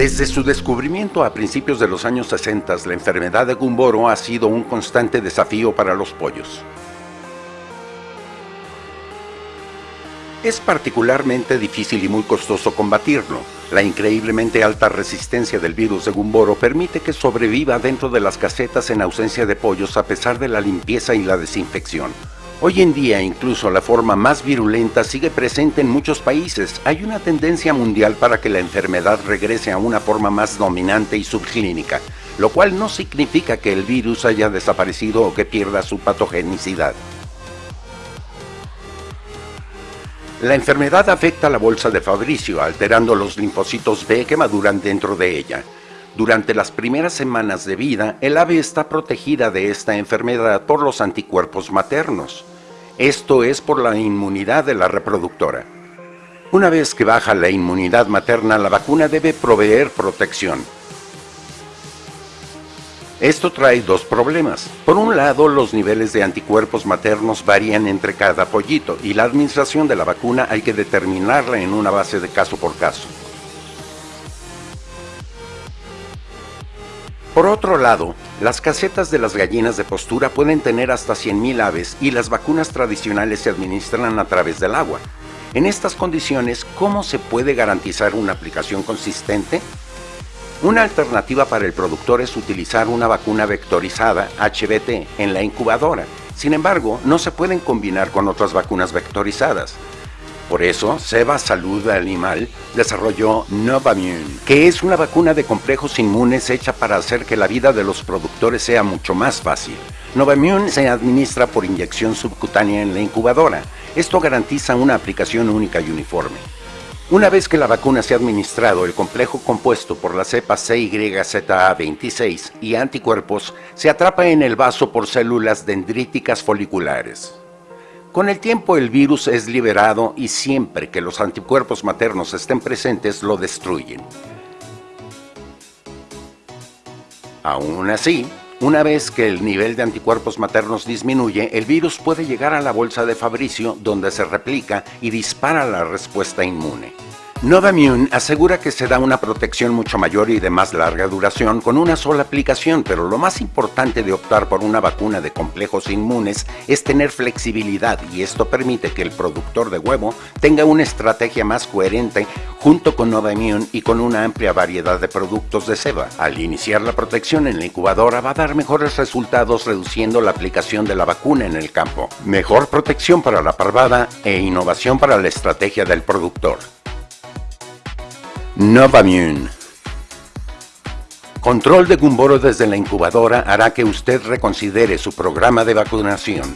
Desde su descubrimiento a principios de los años 60, la enfermedad de Gumboro ha sido un constante desafío para los pollos. Es particularmente difícil y muy costoso combatirlo. La increíblemente alta resistencia del virus de Gumboro permite que sobreviva dentro de las casetas en ausencia de pollos a pesar de la limpieza y la desinfección. Hoy en día incluso la forma más virulenta sigue presente en muchos países. Hay una tendencia mundial para que la enfermedad regrese a una forma más dominante y subclínica, lo cual no significa que el virus haya desaparecido o que pierda su patogenicidad. La enfermedad afecta la bolsa de Fabricio, alterando los linfocitos B que maduran dentro de ella. Durante las primeras semanas de vida, el ave está protegida de esta enfermedad por los anticuerpos maternos. Esto es por la inmunidad de la reproductora. Una vez que baja la inmunidad materna, la vacuna debe proveer protección. Esto trae dos problemas. Por un lado, los niveles de anticuerpos maternos varían entre cada pollito y la administración de la vacuna hay que determinarla en una base de caso por caso. Por otro lado, las casetas de las gallinas de postura pueden tener hasta 100.000 aves y las vacunas tradicionales se administran a través del agua. En estas condiciones, ¿cómo se puede garantizar una aplicación consistente? Una alternativa para el productor es utilizar una vacuna vectorizada HBT en la incubadora. Sin embargo, no se pueden combinar con otras vacunas vectorizadas. Por eso, Seba Salud Animal desarrolló Novamune, que es una vacuna de complejos inmunes hecha para hacer que la vida de los productores sea mucho más fácil. Novamune se administra por inyección subcutánea en la incubadora. Esto garantiza una aplicación única y uniforme. Una vez que la vacuna se ha administrado, el complejo compuesto por la cepa CYZA26 y anticuerpos se atrapa en el vaso por células dendríticas foliculares. Con el tiempo el virus es liberado y siempre que los anticuerpos maternos estén presentes lo destruyen. Aún así, una vez que el nivel de anticuerpos maternos disminuye, el virus puede llegar a la bolsa de Fabricio donde se replica y dispara la respuesta inmune. Novamune asegura que se da una protección mucho mayor y de más larga duración con una sola aplicación, pero lo más importante de optar por una vacuna de complejos inmunes es tener flexibilidad y esto permite que el productor de huevo tenga una estrategia más coherente junto con Novamune y con una amplia variedad de productos de ceba. Al iniciar la protección en la incubadora va a dar mejores resultados reduciendo la aplicación de la vacuna en el campo, mejor protección para la parvada e innovación para la estrategia del productor. Novamune. Control de Gumboro desde la incubadora hará que usted reconsidere su programa de vacunación.